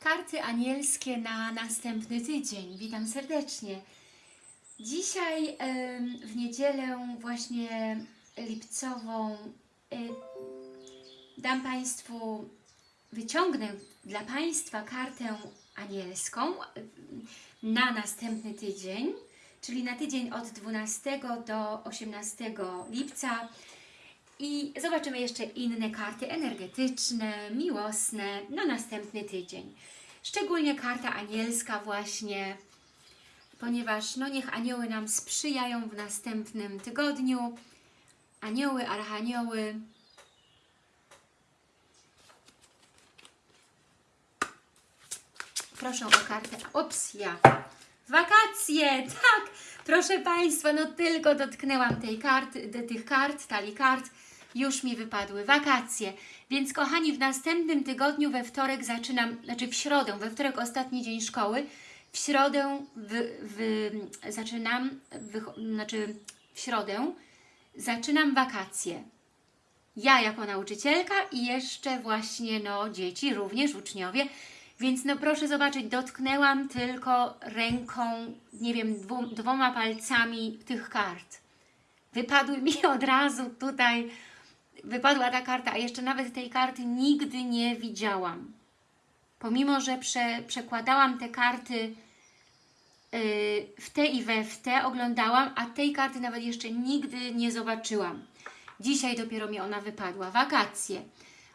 Karty anielskie na następny tydzień. Witam serdecznie. Dzisiaj w niedzielę właśnie lipcową y, dam Państwu, wyciągnę dla Państwa kartę anielską y, na następny tydzień, czyli na tydzień od 12 do 18 lipca. I zobaczymy jeszcze inne karty energetyczne, miłosne na następny tydzień. Szczególnie karta anielska właśnie, ponieważ no niech anioły nam sprzyjają w następnym tygodniu. Anioły, archanioły. Proszę o kartę. Ops, ja. Wakacje, tak! Proszę Państwa, no tylko dotknęłam tej karty, de, tych kart, talii kart, już mi wypadły wakacje. Więc kochani, w następnym tygodniu we wtorek zaczynam, znaczy w środę, we wtorek ostatni dzień szkoły, w środę wy, wy, zaczynam, wy, znaczy w środę zaczynam wakacje. Ja jako nauczycielka i jeszcze właśnie no dzieci, również uczniowie, więc no proszę zobaczyć, dotknęłam tylko ręką, nie wiem, dwu, dwoma palcami tych kart. Wypadły mi od razu tutaj, wypadła ta karta, a jeszcze nawet tej karty nigdy nie widziałam. Pomimo, że prze, przekładałam te karty yy, w te i we w te, oglądałam, a tej karty nawet jeszcze nigdy nie zobaczyłam. Dzisiaj dopiero mi ona wypadła. Wakacje.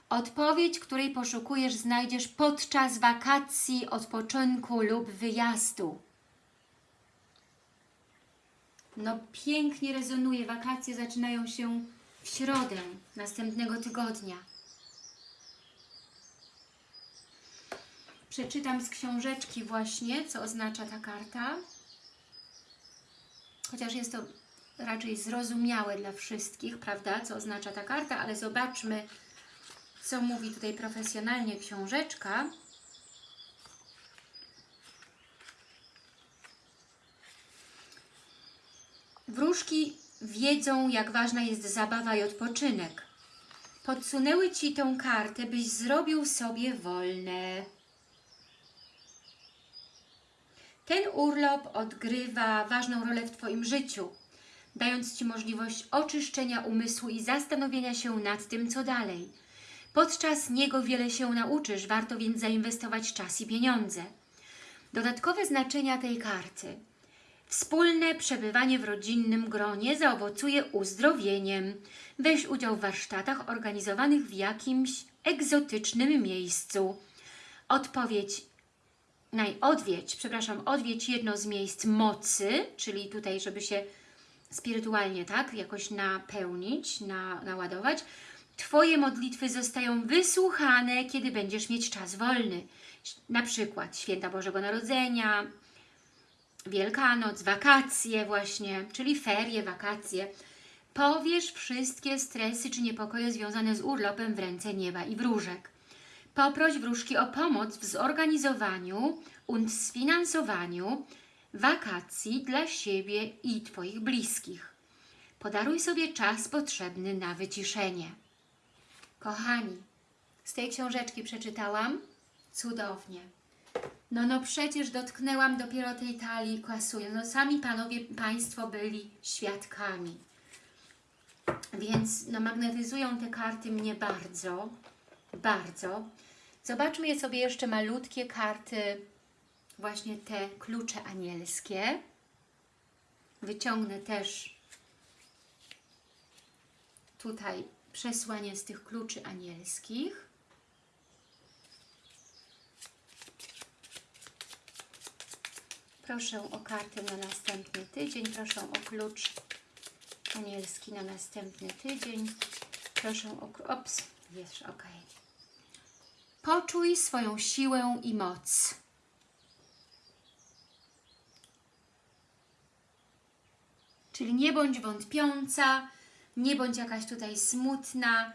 Odpowiedź, której poszukujesz, znajdziesz podczas wakacji, odpoczynku lub wyjazdu. No pięknie rezonuje. Wakacje zaczynają się w środę następnego tygodnia. Przeczytam z książeczki właśnie, co oznacza ta karta. Chociaż jest to raczej zrozumiałe dla wszystkich, prawda, co oznacza ta karta, ale zobaczmy, co mówi tutaj profesjonalnie książeczka. Wróżki wiedzą, jak ważna jest zabawa i odpoczynek. Podsunęły Ci tą kartę, byś zrobił sobie wolne. Ten urlop odgrywa ważną rolę w Twoim życiu, dając Ci możliwość oczyszczenia umysłu i zastanowienia się nad tym, co dalej. Podczas niego wiele się nauczysz, warto więc zainwestować czas i pieniądze. Dodatkowe znaczenia tej karty. Wspólne przebywanie w rodzinnym gronie zaowocuje uzdrowieniem. Weź udział w warsztatach organizowanych w jakimś egzotycznym miejscu. Odpowiedź przepraszam, odwiedź jedno z miejsc mocy, czyli tutaj, żeby się spirytualnie, tak, jakoś napełnić, na, naładować. Twoje modlitwy zostają wysłuchane, kiedy będziesz mieć czas wolny. Na przykład Święta Bożego Narodzenia, Wielkanoc, wakacje właśnie, czyli ferie, wakacje. Powiesz wszystkie stresy czy niepokoje związane z urlopem w ręce nieba i wróżek. Poproś wróżki o pomoc w zorganizowaniu und sfinansowaniu wakacji dla siebie i Twoich bliskich. Podaruj sobie czas potrzebny na wyciszenie. Kochani, z tej książeczki przeczytałam cudownie. No, no przecież dotknęłam dopiero tej talii kwasuje. No sami panowie, Państwo byli świadkami. Więc no, magnetyzują te karty mnie bardzo, bardzo. Zobaczmy je sobie jeszcze malutkie karty, właśnie te klucze anielskie. Wyciągnę też tutaj przesłanie z tych kluczy anielskich. Proszę o kartę na następny tydzień. Proszę o klucz anielski na następny tydzień. Proszę o... Ops, jest ok. Poczuj swoją siłę i moc. Czyli nie bądź wątpiąca, nie bądź jakaś tutaj smutna.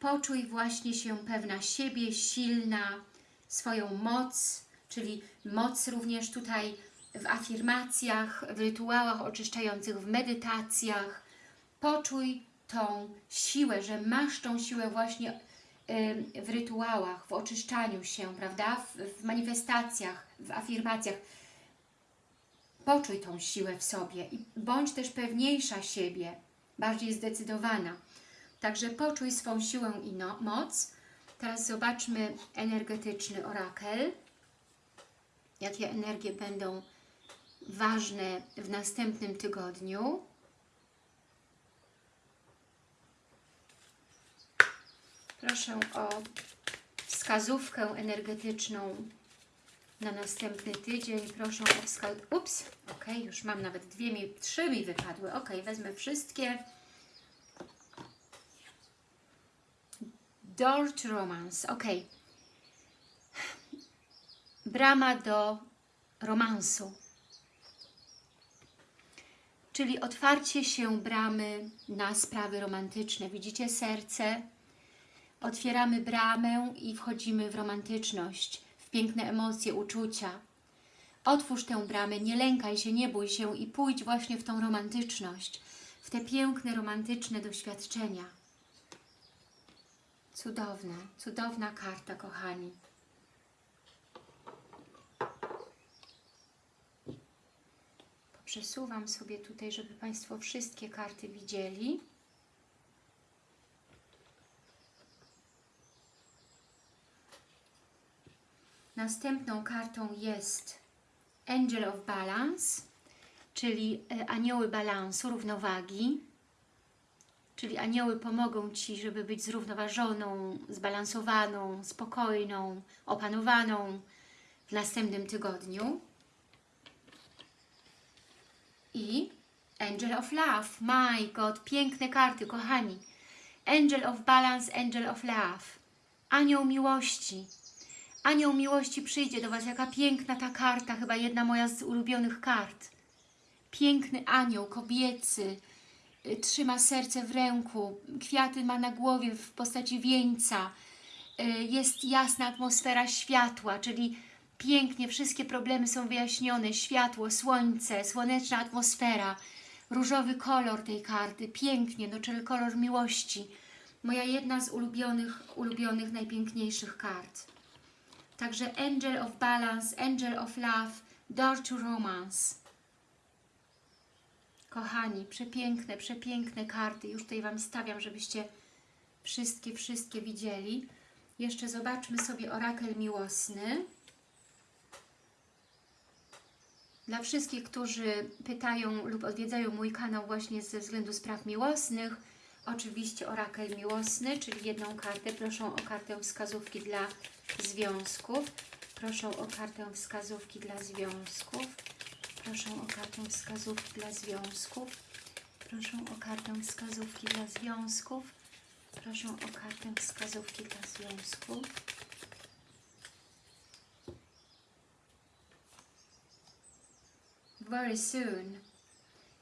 Poczuj właśnie się pewna siebie, silna, swoją moc, czyli moc również tutaj w afirmacjach, w rytuałach oczyszczających, w medytacjach. Poczuj tą siłę, że masz tą siłę właśnie w rytuałach, w oczyszczaniu się, prawda? W, w manifestacjach, w afirmacjach. Poczuj tą siłę w sobie i bądź też pewniejsza siebie, bardziej zdecydowana. Także poczuj swą siłę i no, moc. Teraz zobaczmy energetyczny orakel. Jakie energie będą ważne w następnym tygodniu. Proszę o wskazówkę energetyczną na następny tydzień. Proszę o wskazówkę. Ups, ok, już mam nawet dwie, mi, trzy mi wypadły. Ok, wezmę wszystkie. Door to romance, ok. Brama do romansu. Czyli otwarcie się bramy na sprawy romantyczne. Widzicie serce? Otwieramy bramę i wchodzimy w romantyczność, w piękne emocje, uczucia. Otwórz tę bramę, nie lękaj się, nie bój się i pójdź właśnie w tą romantyczność, w te piękne, romantyczne doświadczenia. Cudowne, cudowna karta, kochani. Przesuwam sobie tutaj, żeby Państwo wszystkie karty widzieli. Następną kartą jest Angel of Balance, czyli e, anioły balansu, równowagi. Czyli anioły pomogą Ci, żeby być zrównoważoną, zbalansowaną, spokojną, opanowaną w następnym tygodniu. I Angel of Love. My God, piękne karty, kochani. Angel of Balance, Angel of Love. Anioł miłości. Anioł miłości przyjdzie do Was. Jaka piękna ta karta, chyba jedna moja z ulubionych kart. Piękny anioł, kobiecy, y, trzyma serce w ręku, kwiaty ma na głowie w postaci wieńca, y, jest jasna atmosfera światła, czyli pięknie, wszystkie problemy są wyjaśnione, światło, słońce, słoneczna atmosfera, różowy kolor tej karty, pięknie, no czyli kolor miłości. Moja jedna z ulubionych, ulubionych, najpiękniejszych kart. Także Angel of Balance, Angel of Love, Door to Romance. Kochani, przepiękne, przepiękne karty. Już tutaj Wam stawiam, żebyście wszystkie, wszystkie widzieli. Jeszcze zobaczmy sobie orakel miłosny. Dla wszystkich, którzy pytają lub odwiedzają mój kanał właśnie ze względu spraw miłosnych, oczywiście orakel miłosny, czyli jedną kartę. Proszę o kartę wskazówki dla związków. Proszę o kartę wskazówki dla związków. Proszę o kartę wskazówki dla związków. Proszę o kartę wskazówki dla związków. Proszę o kartę wskazówki dla związków. Very soon,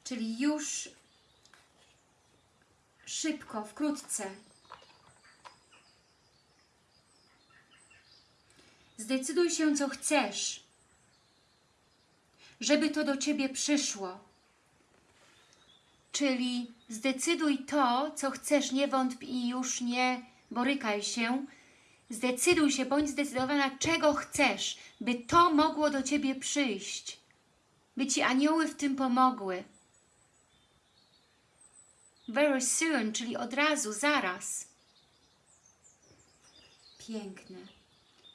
czyli już szybko, wkrótce. Zdecyduj się, co chcesz, żeby to do Ciebie przyszło. Czyli zdecyduj to, co chcesz, nie wątp i już nie borykaj się. Zdecyduj się, bądź zdecydowana, czego chcesz, by to mogło do Ciebie przyjść. By Ci anioły w tym pomogły. Very soon, czyli od razu, zaraz. Piękne.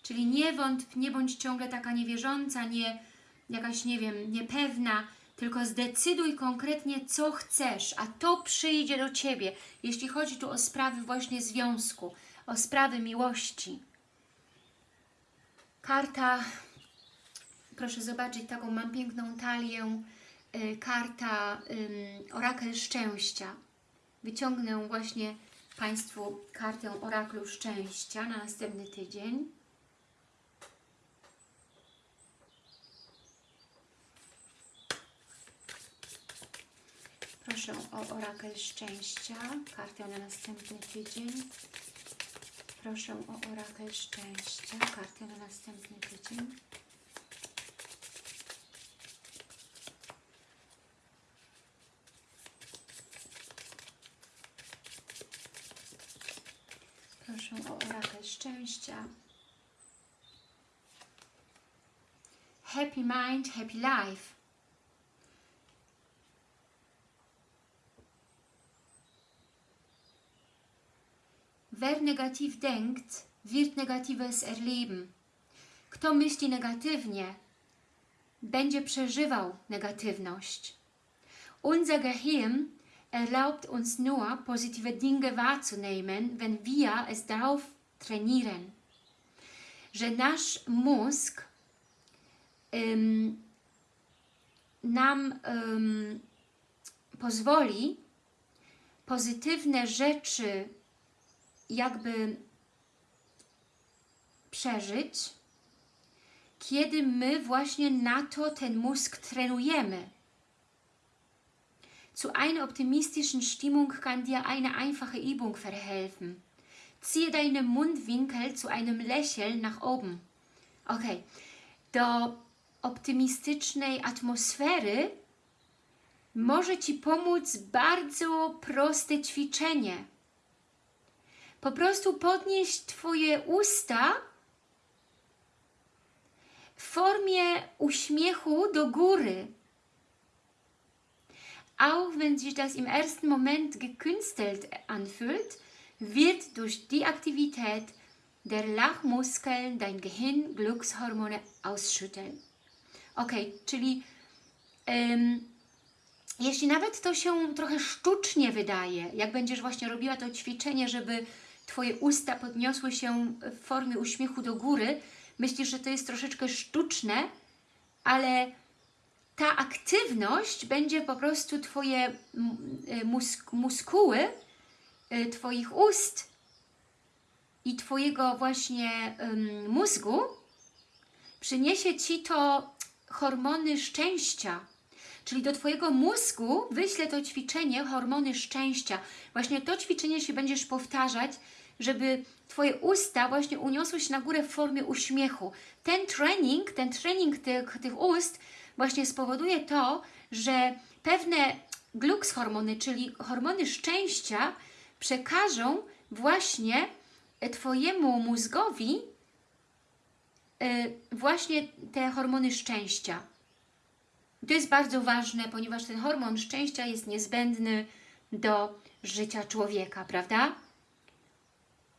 Czyli nie wątp, nie bądź ciągle taka niewierząca, nie jakaś, nie wiem, niepewna, tylko zdecyduj konkretnie, co chcesz, a to przyjdzie do Ciebie, jeśli chodzi tu o sprawy właśnie związku, o sprawy miłości. Karta, proszę zobaczyć, taką mam piękną talię, y, karta orakel szczęścia. Wyciągnę właśnie Państwu kartę oraklu szczęścia na następny tydzień. Proszę o orakel szczęścia, kartę na następny tydzień. Proszę o orakel szczęścia, kartę na następny tydzień. Proszę o orakel szczęścia. Happy mind, happy life. Wer negativ denkt, wird Negatives erleben. Kto myśli negatywnie, będzie przeżywał negatywność. Unser Gehirn erlaubt uns nur, positive Dinge wahrzunehmen, wenn wir es darauf trainieren. Że nasz mózg nam pozwoli pozytywne rzeczy jakby przeżyć, kiedy my właśnie na to ten mózg trenujemy. Zu einer optimistischen Stimmung kann dir eine einfache Übung verhelfen. Ziehe deinen Mundwinkel zu einem Lächeln nach oben. Ok, do optymistycznej atmosfery może Ci pomóc bardzo proste ćwiczenie. Po prostu podnieść Twoje usta w formie uśmiechu do góry. Auch wenn sich das im ersten Moment gekünstelt anfühlt, wird durch die Aktivität der Lachmuskeln dein Gehirn Glückshormone ausschütteln. Ok, czyli em, jeśli nawet to się trochę sztucznie wydaje, jak będziesz właśnie robiła to ćwiczenie, żeby Twoje usta podniosły się w formie uśmiechu do góry, myślisz, że to jest troszeczkę sztuczne, ale ta aktywność będzie po prostu Twoje musk muskuły y, Twoich ust i Twojego właśnie mózgu przyniesie Ci to hormony szczęścia. Czyli do Twojego mózgu wyślę to ćwiczenie hormony szczęścia. Właśnie to ćwiczenie się będziesz powtarzać, żeby Twoje usta właśnie uniosły się na górę w formie uśmiechu. Ten trening, ten trening tych, tych ust właśnie spowoduje to, że pewne gluks hormony, czyli hormony szczęścia przekażą właśnie Twojemu mózgowi yy, właśnie te hormony szczęścia. To jest bardzo ważne, ponieważ ten hormon szczęścia jest niezbędny do życia człowieka, prawda?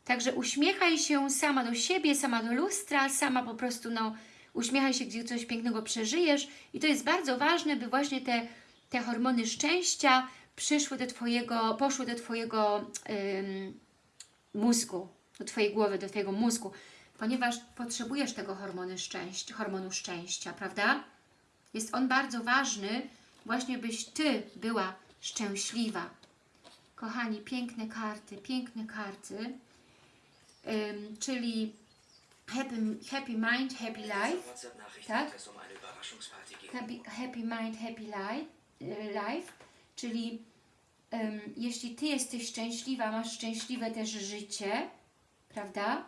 Także uśmiechaj się sama do siebie, sama do lustra, sama po prostu no, uśmiechaj się, gdzie coś pięknego przeżyjesz i to jest bardzo ważne, by właśnie te, te hormony szczęścia przyszły do Twojego, poszły do Twojego ym, mózgu, do Twojej głowy, do Twojego mózgu, ponieważ potrzebujesz tego hormonu szczęścia, hormonu szczęścia, prawda? Jest on bardzo ważny, właśnie byś Ty była szczęśliwa. Kochani, piękne karty, piękne karty, ym, czyli happy, happy Mind, Happy Life, tak? Happy, happy Mind, Happy life, life czyli ym, jeśli Ty jesteś szczęśliwa, masz szczęśliwe też życie, prawda?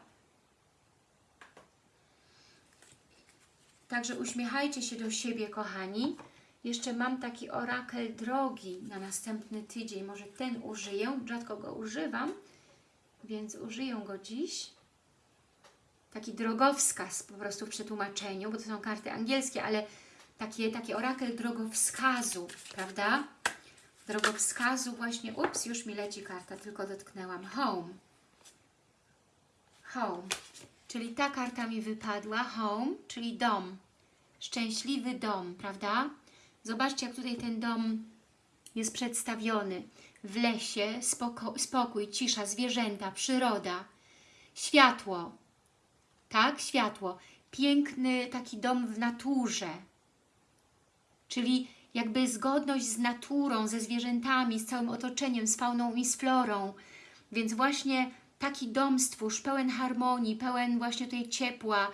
Także uśmiechajcie się do siebie, kochani. Jeszcze mam taki orakel drogi na następny tydzień. Może ten użyję. Rzadko go używam, więc użyję go dziś. Taki drogowskaz po prostu w przetłumaczeniu, bo to są karty angielskie, ale takie, taki orakel drogowskazu, prawda? Drogowskazu właśnie, ups, już mi leci karta, tylko dotknęłam. Home. Home. Czyli ta karta mi wypadła, home, czyli dom. Szczęśliwy dom, prawda? Zobaczcie, jak tutaj ten dom jest przedstawiony. W lesie, spoko spokój, cisza, zwierzęta, przyroda, światło. Tak, światło. Piękny taki dom w naturze. Czyli jakby zgodność z naturą, ze zwierzętami, z całym otoczeniem, z fauną i z florą. Więc właśnie taki dom stwórz, pełen harmonii, pełen właśnie tej ciepła,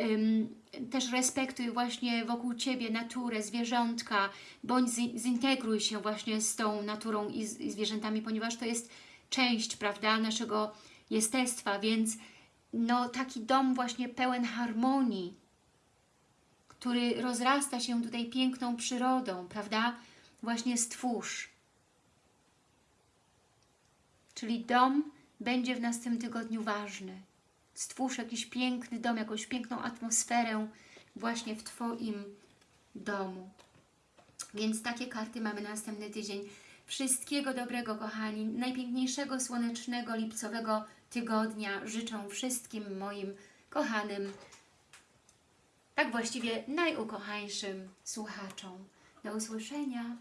ym, też respektuj właśnie wokół Ciebie naturę, zwierzątka, bądź zintegruj się właśnie z tą naturą i, z, i zwierzętami, ponieważ to jest część, prawda, naszego jestestwa, więc no taki dom właśnie pełen harmonii, który rozrasta się tutaj piękną przyrodą, prawda, właśnie stwórz. Czyli dom będzie w następnym tygodniu ważny. Stwórz jakiś piękny dom, jakąś piękną atmosferę właśnie w Twoim domu. Więc takie karty mamy na następny tydzień. Wszystkiego dobrego, kochani. Najpiękniejszego, słonecznego, lipcowego tygodnia życzę wszystkim moim kochanym, tak właściwie najukochańszym słuchaczom. Do usłyszenia.